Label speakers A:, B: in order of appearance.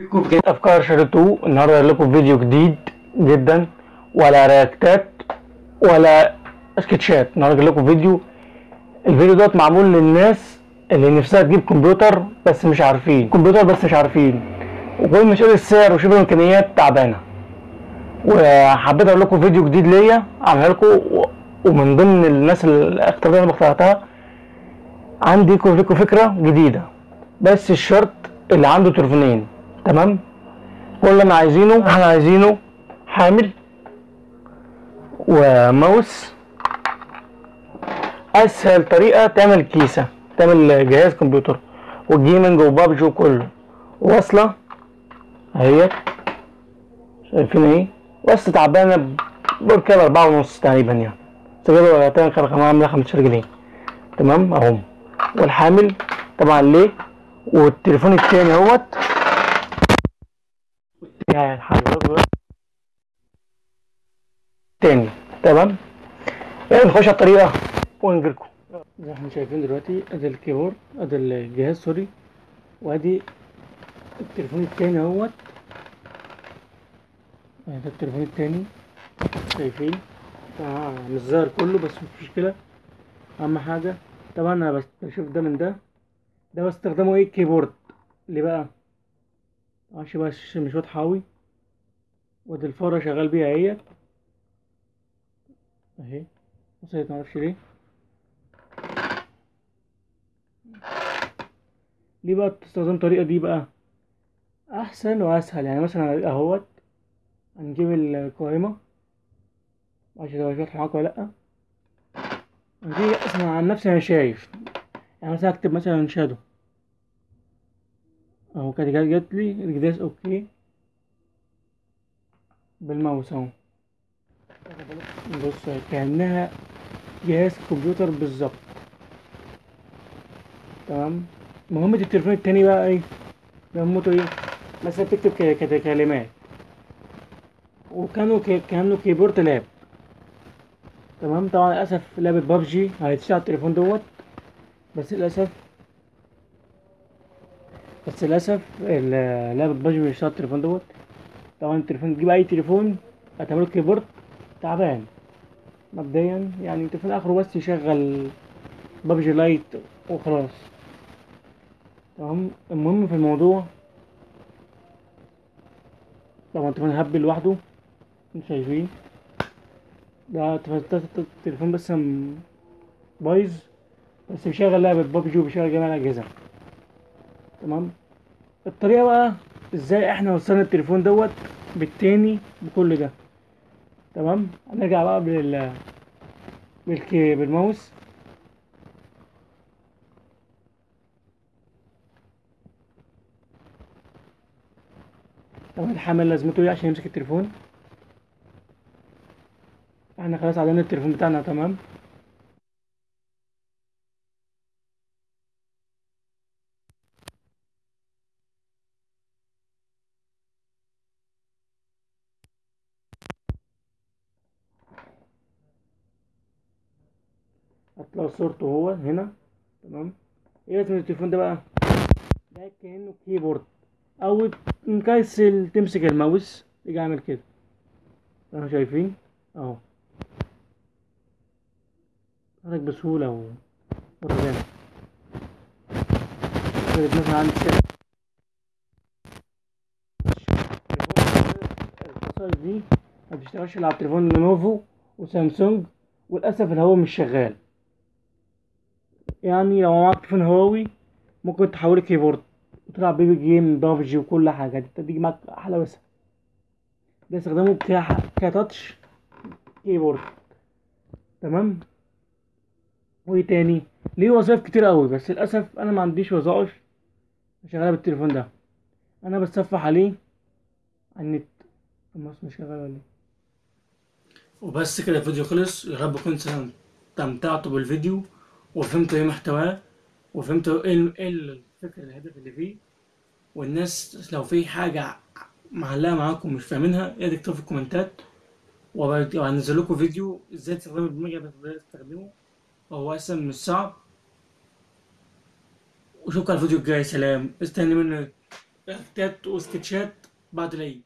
A: بكم في افكار شارتو النهارده لكم فيديو جديد جدا ولا رياكتات ولا سكتشات. النهارده لكم فيديو. الفيديو دوت معمول للناس اللي نفسها تجيب كمبيوتر بس مش عارفين. كمبيوتر بس مش عارفين. وكل مش قادر السعر وشبه الإمكانيات تعبانة. وحبيت أقول لكم فيديو جديد ليا أعملها لكم ومن ضمن الناس الاختيارات اللي أنا اخترتها عندي لكم فكرة جديدة. بس الشرط اللي عنده تليفونين. تمام؟ كل اللي عايزينه إحنا عايزينه. حامل وماوس. أسهل طريقة تعمل كيسة تعمل جهاز كمبيوتر والجيمنج وبابجي وكله. واصله اهيت شايفين إيه وصلة تعبانة بركب أربعة ونص تقريبا يعني. سجلوا ولا كان عاملة 15 جنيه. تمام؟ أهو. والحامل طبعا ليه؟ والتليفون التاني أهوت. يعني الحمد تاني. تمام؟ يعني نخش على الطريقة. ونجيلكم زي ما إحنا شايفين دلوقتي ادي ال keyboard ادي الجهاز sorry. وادي التليفون التاني اهوت. ادي التليفون التاني. شايفين؟ آه مش ظاهر كله بس مش مشكلة. أهم حاجة. طبعا أنا بشوف ده من ده. ده بستخدمه إيه؟ كيبورد. ليه بقى؟ عشان بقى الشاشة مش واضحة أوي. وادي الفارة شغال بيها اهيت اهي. وصلت معرفش ليه. ليه بقى تستخدم الطريقة دي بقى؟ أحسن وأسهل. يعني مثلا أهوت. هنجيب القائمة عشان لو واضحة معاك ولا لأ. دي أصلا عن نفسي أنا شايف. يعني مثلا اكتب مثلا shadow أهو كانت جات لي. الجداس okay. بالماوس اهو. بص كأنها جهاز كمبيوتر بالظبط. تمام؟ مهمة التليفون التاني بقى إيه؟ مهمته إيه مثلا تكتب كلمات. وكانوا كانوا keyboard لاب تمام؟ طبعا للأسف لعبة بابجي هيتشال على التليفون دوت. بس للأسف بس للأسف ال- لعبة بابجي مش على التليفون دوت. طبعا التليفون تجيب أي تليفون هتعمله keyboard تعبان. مبدئيا يعني التليفون آخره بس يشغل بابجي لايت وخلاص. تمام؟ المهم في الموضوع طبعا التليفون هبل لوحده أنتوا شايفين. ده التليفون بس بايظ بس بيشغل لعبة بابجي وبيشغل جميع الأجهزة. تمام؟ الطريقة بقى إزاي إحنا وصلنا التليفون دوت بالتاني بكل ده؟ تمام؟ هنرجع بقى بال بالكي بالماوس طبعا الحمل لازمته إيه عشان يمسك التليفون؟ إحنا خلاص عدلنا التليفون بتاعنا تمام؟ هتلاقوا صورته هو هنا. تمام؟ إيه لازم التليفون ده بقى؟ ده كأنه كيبورد أو مكسل تمسك الماوس. يجي عامل كده. اهو شايفين؟ اهو. حرك بسهولة و ورجال مثلا عندي دي ما بتشتغلش على التليفون Lenovo و Samsung. وللأسف الهوا مش شغال. يعني لو معاك تليفون هواوي ممكن تحوله keyboard. وتلعب بيه game PUBG وكل حاجة. دي تيجي معاك أحلى بس. ده استخدامه ك touch keyboard. تمام؟ وإيه تاني؟ ليه وظائف كتير قوي بس للأسف أنا ما عنديش وظائف شغالة بالتليفون ده. أنا بتصفح عليه على النت. الماوس مش شغال ولا إيه؟ وبس كده الفيديو خلص. يا رب كنت استمتعتوا بالفيديو. وفهمتوا إيه محتواه وفهمتوا إيه إيه الفكرة الهدف اللي فيه. والناس لو في حاجة معلقة معاكم مش فاهمينها يا تكتبوا في الكومنتات. وهنزل لكم فيديو إزاي تستخدموا البرنامج اللي تستخدمه وهو أصلا مش صعب واشوفكم على الفيديو الجاي سلام. استني مني رياكتات وسكتشات بعد العيد.